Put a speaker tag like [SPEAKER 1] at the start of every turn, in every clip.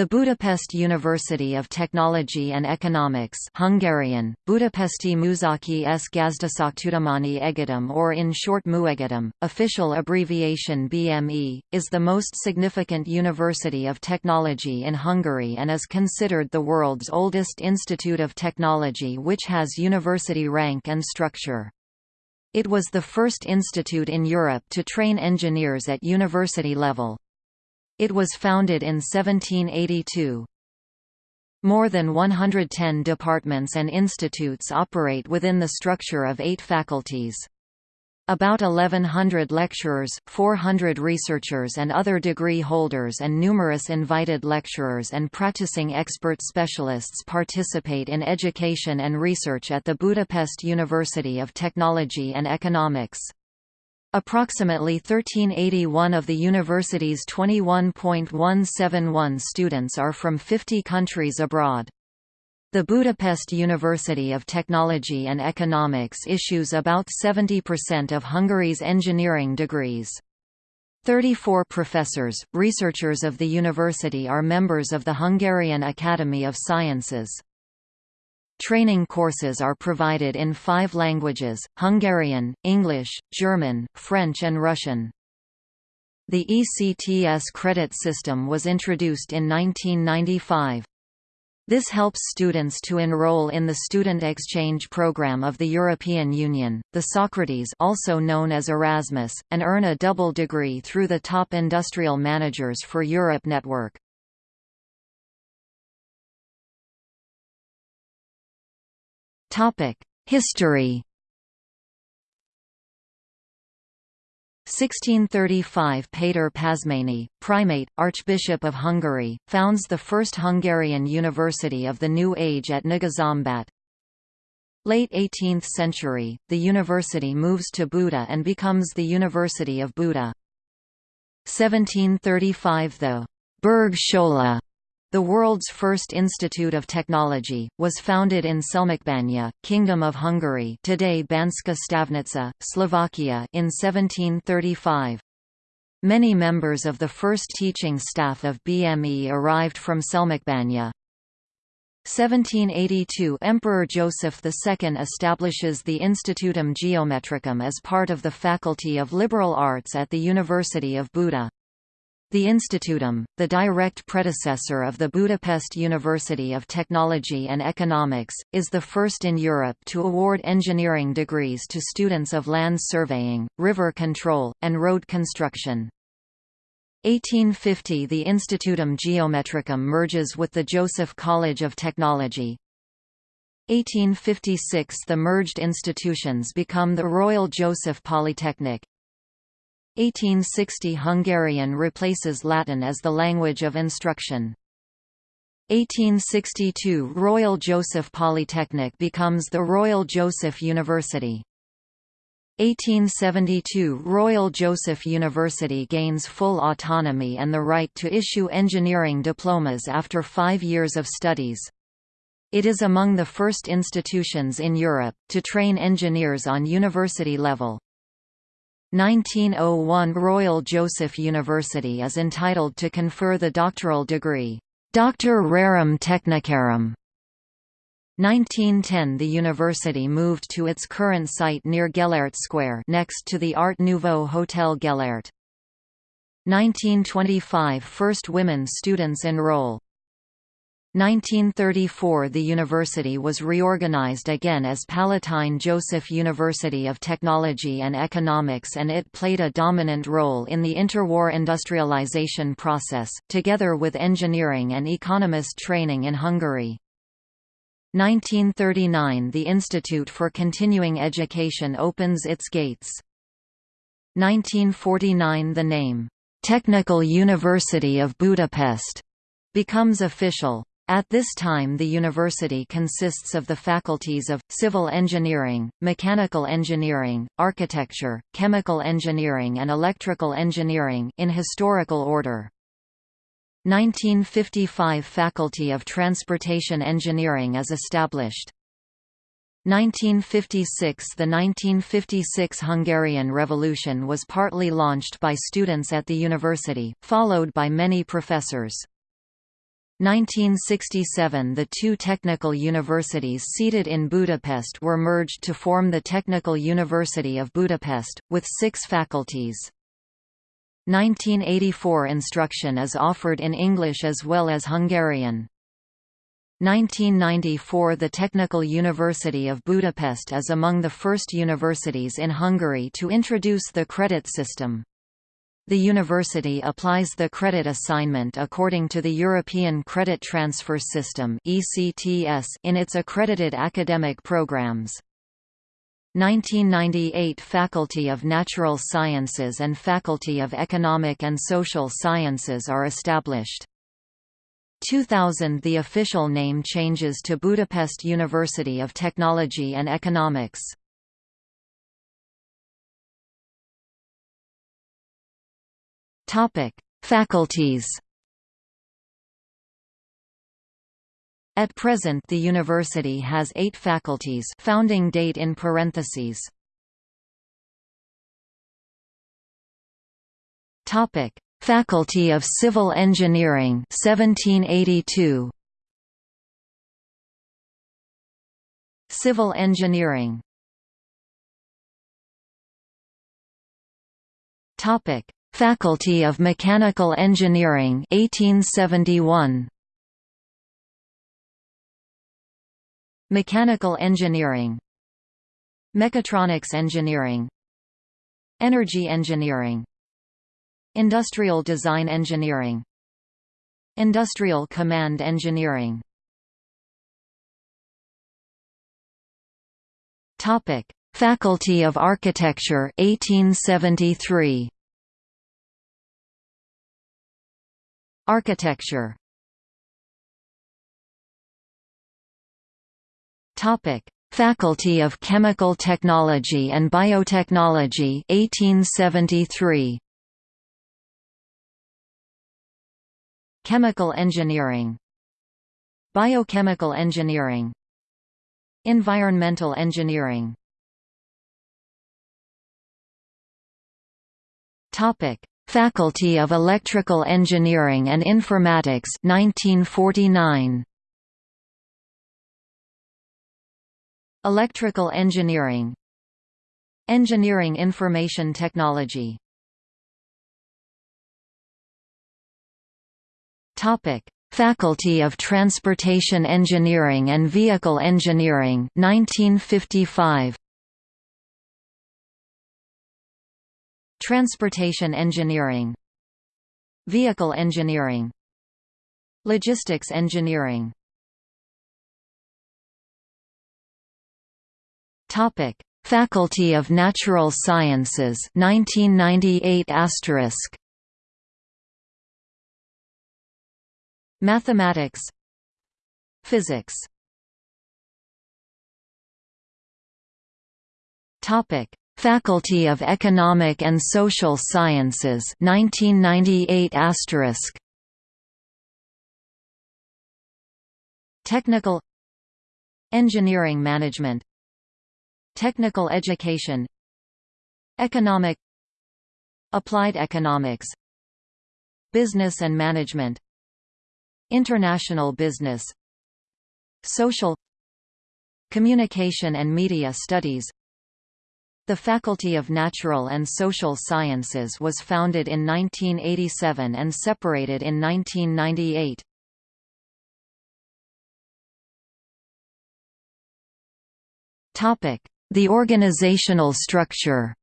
[SPEAKER 1] The Budapest University of Technology and Economics Hungarian, Budapesti Műszaki és Gazdaságtudományi Egyetem or in short Műegyetem, official abbreviation BME, is the most significant university of technology in Hungary and is considered the world's oldest institute of technology which has university rank and structure. It was the first institute in Europe to train engineers at university level. It was founded in 1782. More than 110 departments and institutes operate within the structure of eight faculties. About 1,100 lecturers, 400 researchers and other degree holders and numerous invited lecturers and practicing expert specialists participate in education and research at the Budapest University of Technology and Economics. Approximately 1381 of the university's 21.171 students are from 50 countries abroad. The Budapest University of Technology and Economics issues about 70% of Hungary's engineering degrees. 34 professors, researchers of the university are members of the Hungarian Academy of Sciences. Training courses are provided in five languages, Hungarian, English, German, French and Russian. The ECTS credit system was introduced in 1995. This helps students to enroll in the Student Exchange Program of the European Union, the Socrates also known as Erasmus, and earn a double degree through the Top Industrial Managers for Europe network. History 1635 Péter Pázmány, primate, Archbishop of Hungary, founds the first Hungarian university of the New Age at Nagyszombat. Late 18th century, the university moves to Buda and becomes the University of Buda. 1735 The Berg Schola the world's first institute of technology, was founded in Selmecbánya, Kingdom of Hungary today Banská Štiavnica, Slovakia in 1735. Many members of the first teaching staff of BME arrived from Selmecbánya. 1782 Emperor Joseph II establishes the Institutum Geometricum as part of the Faculty of Liberal Arts at the University of Buda. The Institutum, the direct predecessor of the Budapest University of Technology and Economics, is the first in Europe to award engineering degrees to students of land surveying, river control, and road construction. 1850 The Institutum Geometricum merges with the Joseph College of Technology. 1856 The merged institutions become the Royal Joseph Polytechnic. 1860 Hungarian replaces Latin as the language of instruction. 1862 Royal Joseph Polytechnic becomes the Royal Joseph University. 1872 Royal Joseph University gains full autonomy and the right to issue engineering diplomas after five years of studies. It is among the first institutions in Europe, to train engineers on university level. 1901 Royal Joseph University is entitled to confer the doctoral degree, Doctor Rerum Technicarum. 1910 The university moved to its current site near Gellert Square next to the Art Nouveau Hotel Gellert. 1925 First women students enroll 1934 The university was reorganized again as Palatine Joseph University of Technology and Economics and it played a dominant role in the interwar industrialization process, together with engineering and economist training in Hungary. 1939 The Institute for Continuing Education opens its gates. 1949 The name, "'Technical University of Budapest' becomes official. At this time the university consists of the faculties of, civil engineering, mechanical engineering, architecture, chemical engineering and electrical engineering in historical order. 1955 Faculty of Transportation Engineering is established. 1956 The 1956 Hungarian Revolution was partly launched by students at the university, followed by many professors. 1967 The two technical universities seated in Budapest were merged to form the Technical University of Budapest, with six faculties. 1984 Instruction is offered in English as well as Hungarian. 1994 The Technical University of Budapest is among the first universities in Hungary to introduce the credit system. The university applies the credit assignment according to the European Credit Transfer System in its accredited academic programs. 1998 Faculty of Natural Sciences and Faculty of Economic and Social Sciences are established. 2000 The official name changes to Budapest University of Technology and Economics. Topic: Faculties. At present the university has eight faculties founding date in parentheses. Topic: Faculty of Civil Engineering 1782. Civil Engineering Topic: Faculty of Mechanical Engineering 1871 Mechanical Engineering. Mechatronics Engineering. Energy Engineering. Industrial Design Engineering. Industrial Command Engineering. Topic. Faculty of Architecture 1873 Architecture. Topic: Faculty of Chemical Technology and Biotechnology 1873 Chemical Engineering. Biochemical Engineering. Environmental Engineering. Topic Faculty of Electrical Engineering and Informatics 1949 Electrical Engineering. Engineering Information Technology. Topic. Faculty of Transportation Engineering and Vehicle Engineering 1955 Transportation engineering Vehicle engineering Logistics engineering. Topic: Faculty of Natural Sciences 1998 asterisk. Mathematics Physics. Topic: Faculty of Economic and Social Sciences 1998 asterisk. Technical Engineering Management. Technical Education. Economic Applied Economics. Business and Management. International Business. Social Communication and Media Studies the Faculty of Natural and Social Sciences was founded in 1987 and separated in 1998. The organizational structure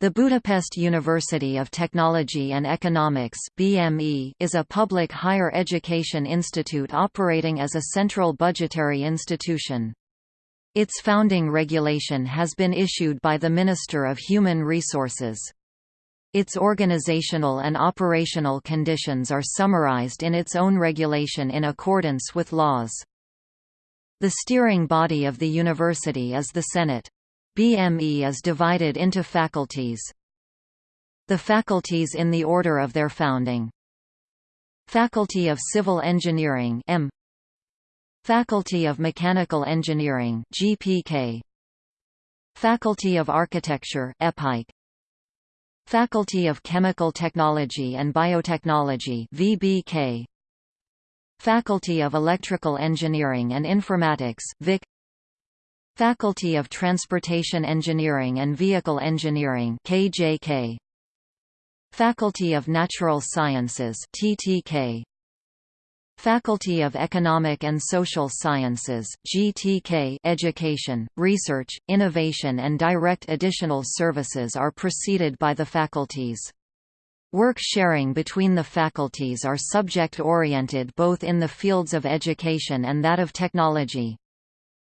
[SPEAKER 1] The Budapest University of Technology and Economics BME is a public higher education institute operating as a central budgetary institution. Its founding regulation has been issued by the Minister of Human Resources. Its organizational and operational conditions are summarized in its own regulation in accordance with laws. The steering body of the university is the Senate. BME is divided into faculties. The faculties in the order of their founding Faculty of Civil Engineering M Faculty of Mechanical Engineering GPK Faculty of Architecture ÉPK Faculty of Chemical Technology and Biotechnology VBK Faculty of Electrical Engineering and Informatics VIK Faculty of Transportation Engineering and Vehicle Engineering KJK Faculty of Natural Sciences TTK Faculty of Economic and Social Sciences GTK Education, Research, Innovation and Direct Additional Services are preceded by the faculties. Work sharing between the faculties are subject-oriented both in the fields of education and that of technology.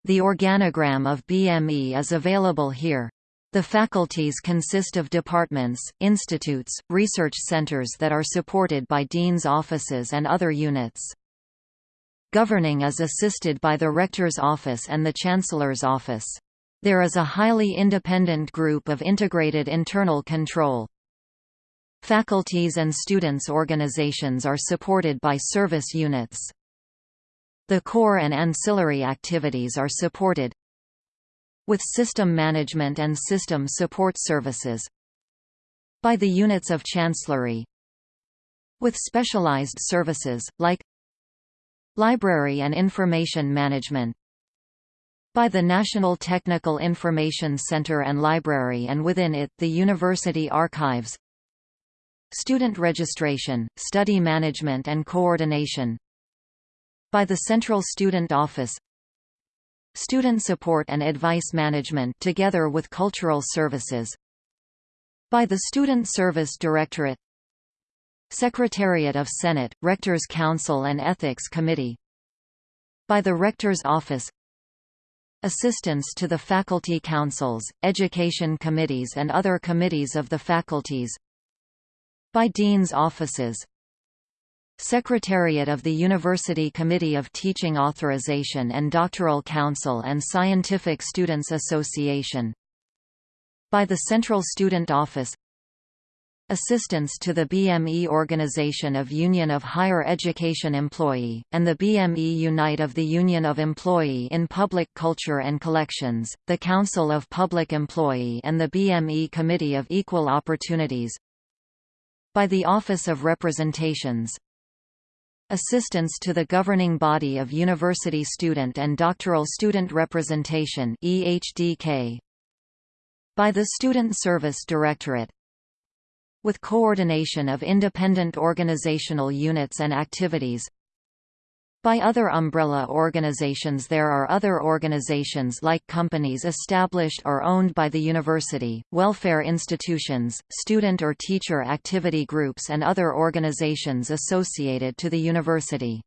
[SPEAKER 1] The organogram of BME is available here. The faculties consist of departments, institutes, research centers that are supported by dean's offices and other units. Governing is assisted by the Rector's Office and the Chancellor's Office. There is a highly independent group of integrated internal control. Faculties and students' organizations are supported by service units. The core and ancillary activities are supported with system management and system support services by the units of Chancellery. With specialized services, like Library and Information Management by the National Technical Information Center and Library and within it, the University Archives Student Registration, Study Management and Coordination by the Central Student Office Student Support and Advice Management together with Cultural Services. By the Student Service Directorate. Secretariat of Senate, Rectors Council and Ethics Committee. By the Rector's Office. Assistance to the faculty councils, education committees and other committees of the faculties. By Dean's offices Secretariat of the University Committee of Teaching Authorization and Doctoral Council and Scientific Students Association. By the Central Student Office. Assistance to the BME Organization of Union of Higher Education Employee, and the BME Unite of the Union of Employee in Public Culture and Collections, the Council of Public Employee and the BME Committee of Equal Opportunities. By the Office of Representations, Assistance to the governing body of University Student and Doctoral Student Representation EHDK by the Student Service Directorate. With coordination of independent organizational units and activities by other umbrella organizations There are other organizations like companies established or owned by the university, welfare institutions, student or teacher activity groups and other organizations associated to the university.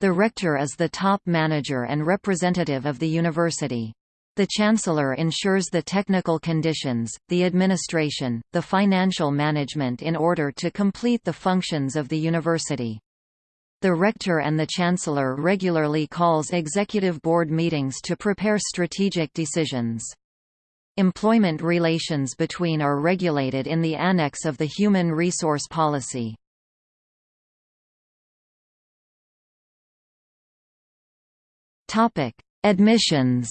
[SPEAKER 1] The rector is the top manager and representative of the university. The Chancellor ensures the technical conditions, the administration, the financial management in order to complete the functions of the university. The Rector and the Chancellor regularly calls executive board meetings to prepare strategic decisions. Employment relations between are regulated in the annex of the Human Resource Policy. Admissions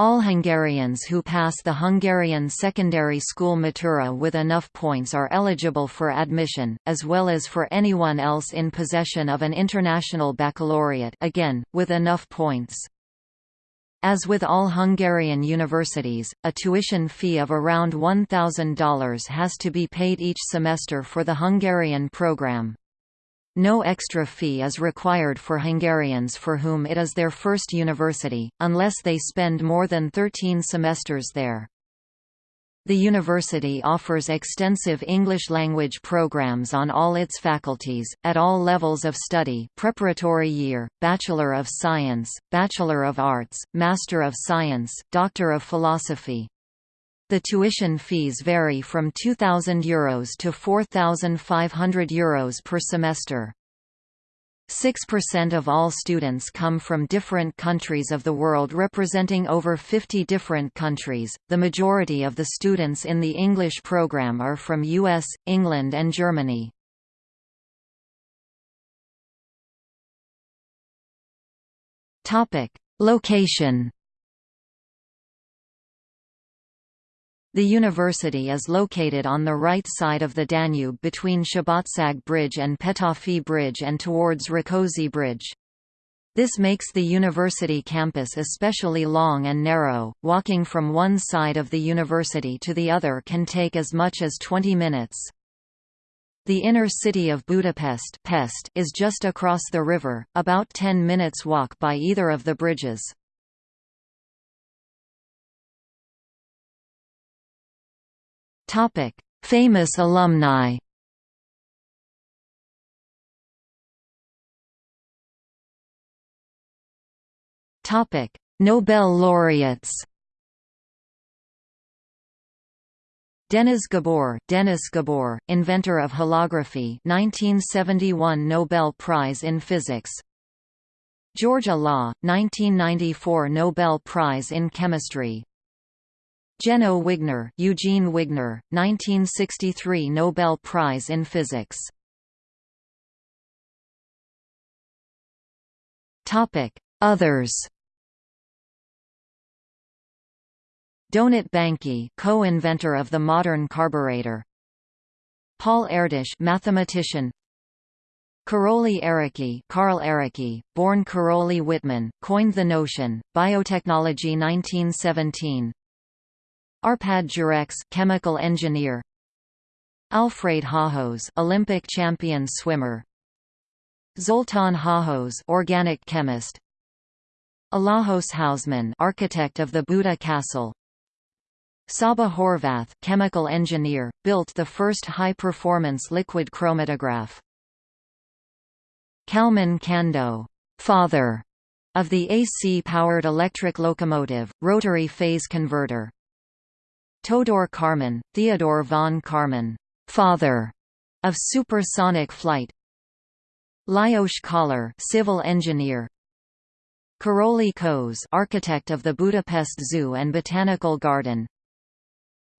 [SPEAKER 1] All Hungarians who pass the Hungarian secondary school matura with enough points are eligible for admission, as well as for anyone else in possession of an international baccalaureate again, with enough points. As with all Hungarian universities, a tuition fee of around $1,000 has to be paid each semester for the Hungarian program. No extra fee is required for Hungarians for whom it is their first university, unless they spend more than 13 semesters there. The university offers extensive English language programs on all its faculties, at all levels of study preparatory year, Bachelor of Science, Bachelor of Arts, Master of Science, Doctor of Philosophy. The tuition fees vary from €2,000 Euros to €4,500 Euros per semester. 6% of all students come from different countries of the world representing over 50 different countries. The majority of the students in the English program are from US, England and Germany. Topic: Location The university is located on the right side of the Danube between Szabadság Bridge and Petofi Bridge and towards Rákóczi Bridge. This makes the university campus especially long and narrow. Walking from one side of the university to the other can take as much as 20 minutes. The inner city of Budapest Pest is just across the river, about 10 minutes walk by either of the bridges. Topic: Famous alumni. Topic: Nobel laureates. Dénes Gabor, Dennis Gabor, inventor of holography, 1971 Nobel Prize in Physics. George Olah, 1994 Nobel Prize in Chemistry. Jenő Wigner, Eugene Wigner, 1963 Nobel Prize in Physics. Topic: Others. Donat Banki, co-inventor of the modern carburetor. Paul Erdős, mathematician. Karoly Ereky, Karl Ereky, born Karoly Whitman, coined the notion. Biotechnology 1917. Arpad Jurex, chemical engineer. Alfred Hajós, Olympic champion swimmer. Zoltán Hajós, organic chemist. Alajos Hauszmann, architect of the Buda Castle. Csaba Horváth, chemical engineer, built the first high-performance liquid chromatograph. Kalman Kandó, father of the AC-powered electric locomotive, rotary phase converter. Todor Kármán, Theodor von Kármán, father of supersonic flight. Lajos Koller, civil engineer. Karoly Kos, architect of the Budapest Zoo and Botanical Garden.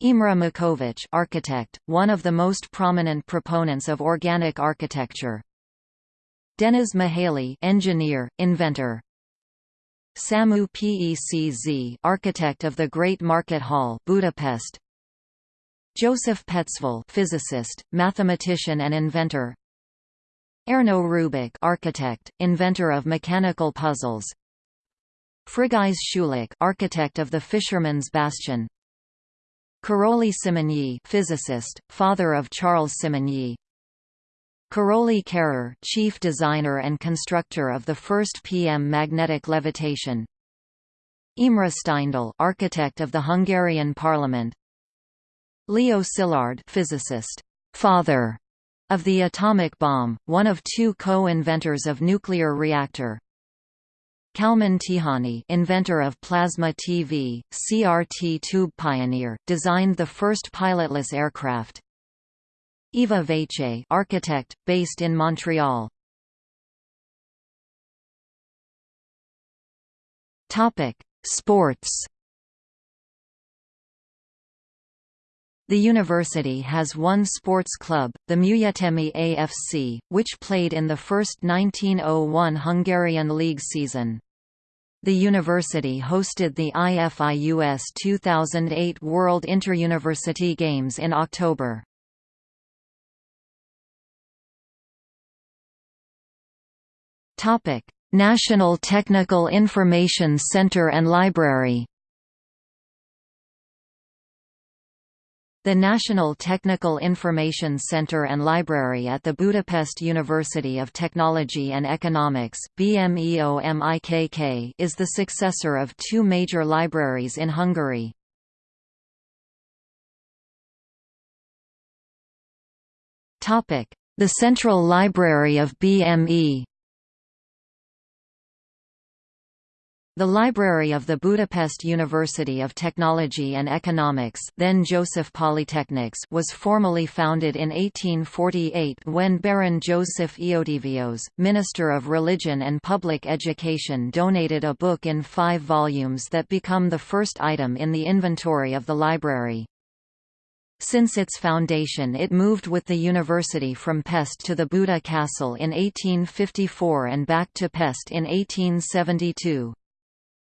[SPEAKER 1] Imre Makovecz, architect, one of the most prominent proponents of organic architecture. Dénes Mihaly, engineer, inventor. Samu Pecz, architect of the Great Market Hall, Budapest. Joseph Petzval, physicist, mathematician and inventor. Erno Rubik, architect, inventor of mechanical puzzles. Frigyes Schulek, architect of the Fisherman's Bastion. Karoly Simonyi, physicist, father of Charles Simonyi. Karoly Kerer, chief designer and constructor of the first PM magnetic levitation. Imre Steindl, architect of the Hungarian parliament. Leo Szilard, physicist, father of the atomic bomb, one of two co-inventors of nuclear reactor. Kalman Tihany, inventor of plasma TV, CRT tube pioneer, designed the first pilotless aircraft. Eva Vecsei, architect, based in Montreal. Topic: Sports. The university has one sports club, the Műegyetemi AFC, which played in the first 1901 Hungarian League season. The university hosted the IFIUS 2008 World Interuniversity Games in October. National Technical Information Center and Library. The National Technical Information Center and Library at the Budapest University of Technology and Economics BMEOMIKK is the successor of two major libraries in Hungary. The Central Library of BME The library of the Budapest University of Technology and Economics then Joseph Polytechnics was formally founded in 1848 when Baron Joseph Eötvös, Minister of Religion and Public Education donated a book in five volumes that become the first item in the inventory of the library. Since its foundation it moved with the university from Pest to the Buda Castle in 1854 and back to Pest in 1872.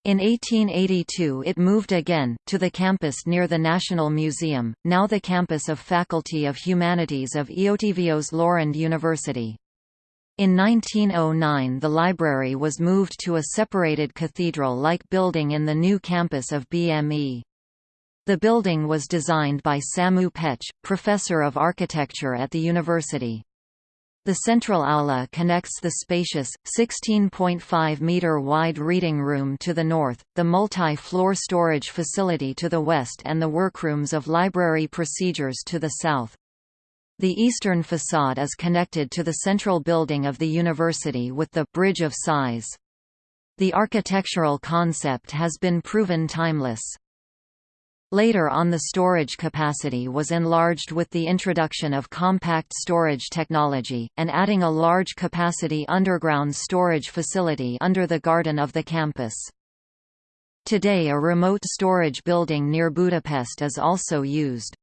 [SPEAKER 1] In 1882 it moved again, to the campus near the National Museum, now the campus of Faculty of Humanities of Eötvös Loránd University. In 1909 the library was moved to a separated cathedral-like building in the new campus of BME. The building was designed by Samu Pecz, professor of architecture at the university. The central aula connects the spacious, 16.5-metre wide reading room to the north, the multi-floor storage facility to the west and the workrooms of library procedures to the south. The eastern facade is connected to the central building of the university with the «Bridge of Sighs». The architectural concept has been proven timeless. Later on the storage capacity was enlarged with the introduction of compact storage technology, and adding a large capacity underground storage facility under the garden of the campus. Today a remote storage building near Budapest is also used.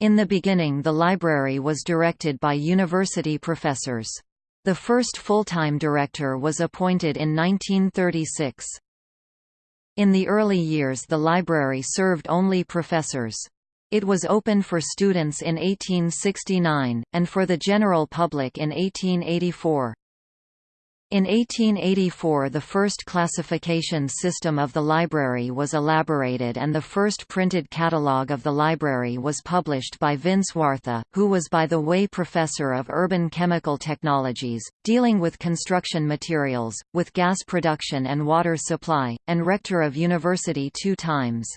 [SPEAKER 1] In the beginning the library was directed by university professors. The first full-time director was appointed in 1936. In the early years the library served only professors. It was open for students in 1869, and for the general public in 1884. In 1884 the first classification system of the library was elaborated and the first printed catalogue of the library was published by Vince Wartha, who was by the way professor of urban chemical technologies, dealing with construction materials, with gas production and water supply, and rector of university two times.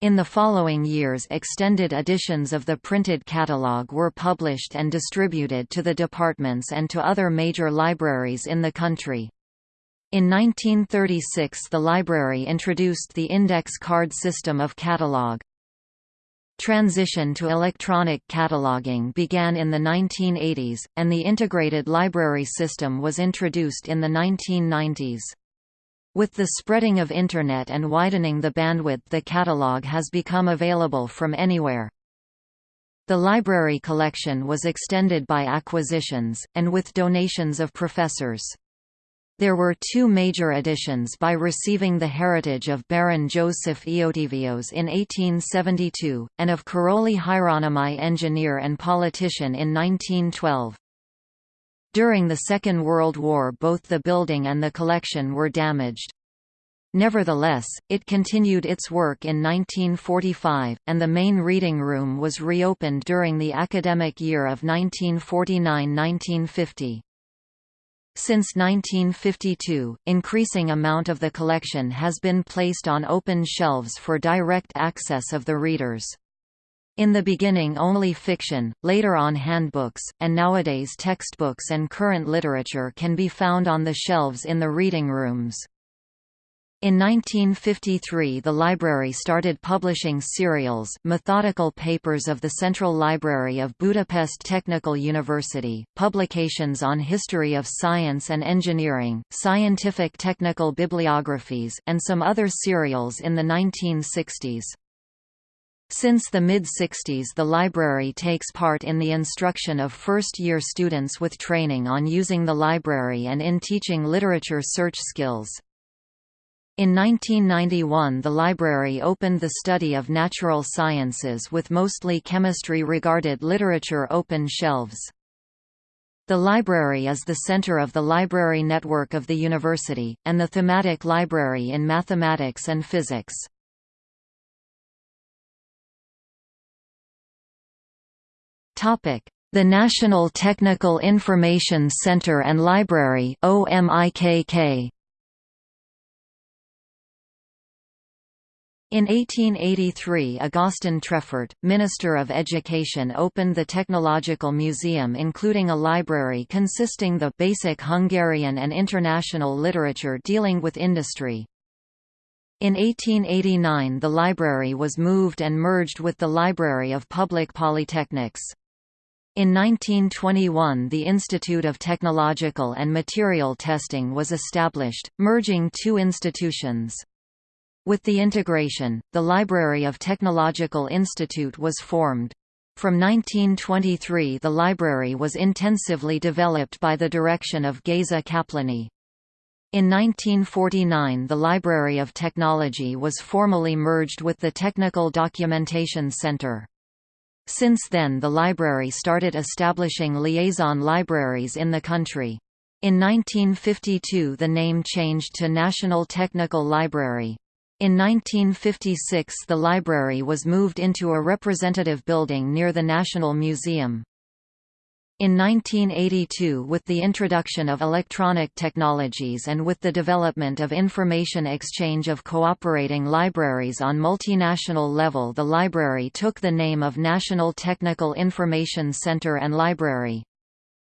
[SPEAKER 1] In the following years extended editions of the printed catalogue were published and distributed to the departments and to other major libraries in the country. In 1936 the library introduced the index card system of catalogue. Transition to electronic cataloging began in the 1980s, and the integrated library system was introduced in the 1990s. With the spreading of Internet and widening the bandwidth the catalogue has become available from anywhere. The library collection was extended by acquisitions, and with donations of professors. There were two major additions by receiving the heritage of Baron Joseph Eötvös in 1872, and of Károly Hieronymi engineer and politician in 1912. During the Second World War both the building and the collection were damaged. Nevertheless, it continued its work in 1945, and the main reading room was reopened during the academic year of 1949–1950. Since 1952, increasing amount of the collection has been placed on open shelves for direct access of the readers. In the beginning only fiction, later on handbooks, and nowadays textbooks and current literature can be found on the shelves in the reading rooms. In 1953 the library started publishing serials methodical papers of the Central Library of Budapest Technical University, publications on history of science and engineering, scientific technical bibliographies and some other serials in the 1960s. Since the mid-60s the library takes part in the instruction of first-year students with training on using the library and in teaching literature search skills. In 1991 the library opened the study of natural sciences with mostly chemistry-regarded literature open shelves. The library is the center of the library network of the university, and the thematic library in mathematics and physics. The National Technical Information Center and Library OMIKK. In 1883 Augustin Trefort, Minister of Education opened the Technological Museum including a library consisting the basic Hungarian and international literature dealing with industry. In 1889 the library was moved and merged with the Library of Public Polytechnics. In 1921 the Institute of Technological and Material Testing was established, merging two institutions. With the integration, the Library of Technological Institute was formed. From 1923 the library was intensively developed by the direction of Geza Kaplany. In 1949 the Library of Technology was formally merged with the Technical Documentation Center. Since then the library started establishing liaison libraries in the country. In 1952 the name changed to National Technical Library. In 1956 the library was moved into a representative building near the National Museum. In 1982 with the introduction of electronic technologies and with the development of information exchange of cooperating libraries on multinational level the library took the name of National Technical Information Center and Library.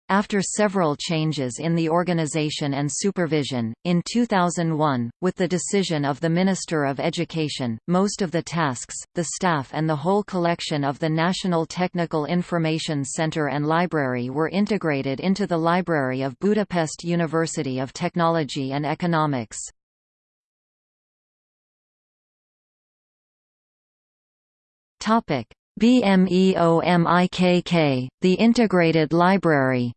[SPEAKER 1] After several changes in the organization and supervision, in 2001, with the decision of the Minister of Education, most of the tasks, the staff and the whole collection of the National Technical Information Centre and Library were integrated into the Library of Budapest University of Technology and Economics. BMEOMIKK, the Integrated Library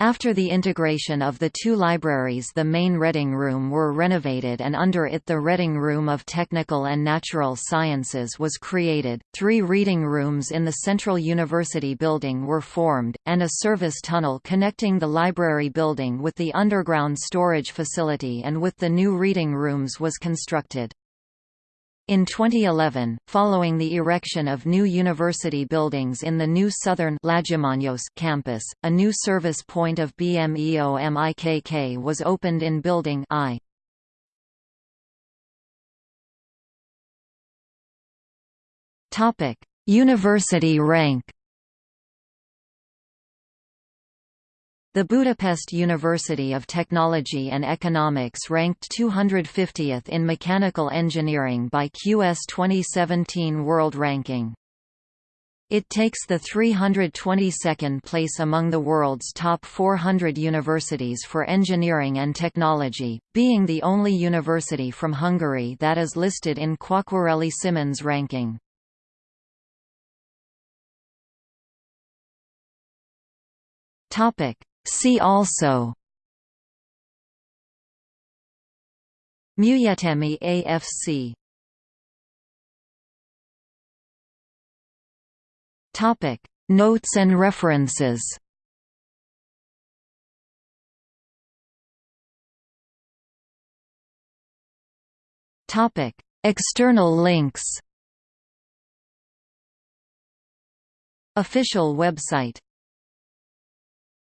[SPEAKER 1] After the integration of the two libraries the main Reading Room were renovated and under it the Reading Room of Technical and Natural Sciences was created, three reading rooms in the Central University building were formed, and a service tunnel connecting the library building with the underground storage facility and with the new reading rooms was constructed. In 2011, following the erection of new university buildings in the new southern campus, a new service point of BMEOMIKK was opened in Building I. University rank The Budapest University of Technology and Economics ranked 250th in mechanical engineering by QS 2017 World Ranking. It takes the 322nd place among the world's top 400 universities for engineering and technology, being the only university from Hungary that is listed in Quacquarelli Symonds ranking. Topic: See also. Műegyetemi AFC Topic. Notes and references. Topic. External links. Official website